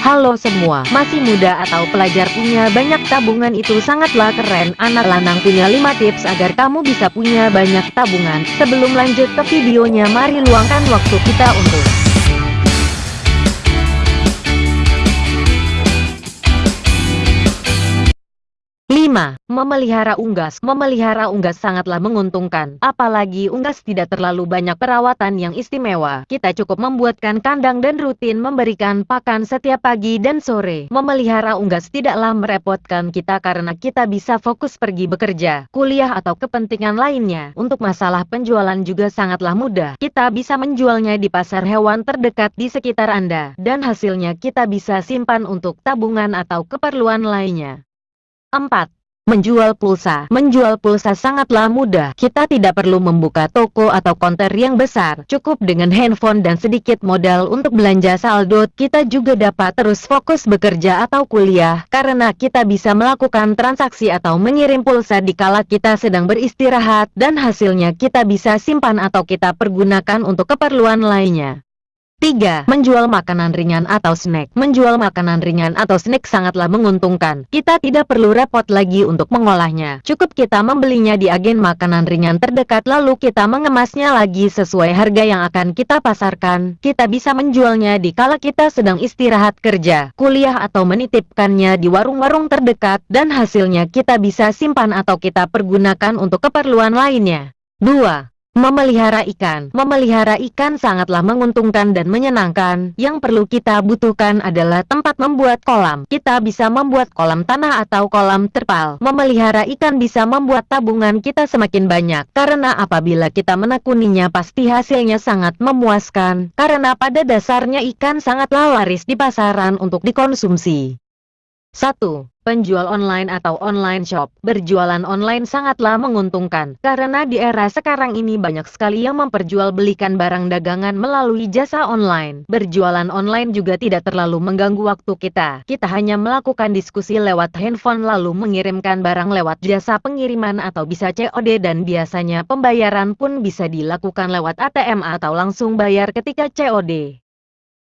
Halo semua, masih muda atau pelajar punya banyak tabungan itu sangatlah keren. Anak lanang punya 5 tips agar kamu bisa punya banyak tabungan. Sebelum lanjut ke videonya mari luangkan waktu kita untuk 5. Memelihara unggas Memelihara unggas sangatlah menguntungkan, apalagi unggas tidak terlalu banyak perawatan yang istimewa. Kita cukup membuatkan kandang dan rutin memberikan pakan setiap pagi dan sore. Memelihara unggas tidaklah merepotkan kita karena kita bisa fokus pergi bekerja, kuliah atau kepentingan lainnya. Untuk masalah penjualan juga sangatlah mudah. Kita bisa menjualnya di pasar hewan terdekat di sekitar Anda, dan hasilnya kita bisa simpan untuk tabungan atau keperluan lainnya. 4. Menjual pulsa Menjual pulsa sangatlah mudah. Kita tidak perlu membuka toko atau konter yang besar. Cukup dengan handphone dan sedikit modal untuk belanja saldo. Kita juga dapat terus fokus bekerja atau kuliah, karena kita bisa melakukan transaksi atau mengirim pulsa di kala kita sedang beristirahat, dan hasilnya kita bisa simpan atau kita pergunakan untuk keperluan lainnya. 3. Menjual makanan ringan atau snack Menjual makanan ringan atau snack sangatlah menguntungkan. Kita tidak perlu repot lagi untuk mengolahnya. Cukup kita membelinya di agen makanan ringan terdekat lalu kita mengemasnya lagi sesuai harga yang akan kita pasarkan. Kita bisa menjualnya di kala kita sedang istirahat kerja, kuliah atau menitipkannya di warung-warung terdekat dan hasilnya kita bisa simpan atau kita pergunakan untuk keperluan lainnya. 2. Memelihara ikan Memelihara ikan sangatlah menguntungkan dan menyenangkan. Yang perlu kita butuhkan adalah tempat membuat kolam. Kita bisa membuat kolam tanah atau kolam terpal. Memelihara ikan bisa membuat tabungan kita semakin banyak. Karena apabila kita menekuninya pasti hasilnya sangat memuaskan. Karena pada dasarnya ikan sangatlah laris di pasaran untuk dikonsumsi. 1. Penjual online atau online shop Berjualan online sangatlah menguntungkan, karena di era sekarang ini banyak sekali yang memperjualbelikan barang dagangan melalui jasa online. Berjualan online juga tidak terlalu mengganggu waktu kita. Kita hanya melakukan diskusi lewat handphone lalu mengirimkan barang lewat jasa pengiriman atau bisa COD dan biasanya pembayaran pun bisa dilakukan lewat ATM atau langsung bayar ketika COD.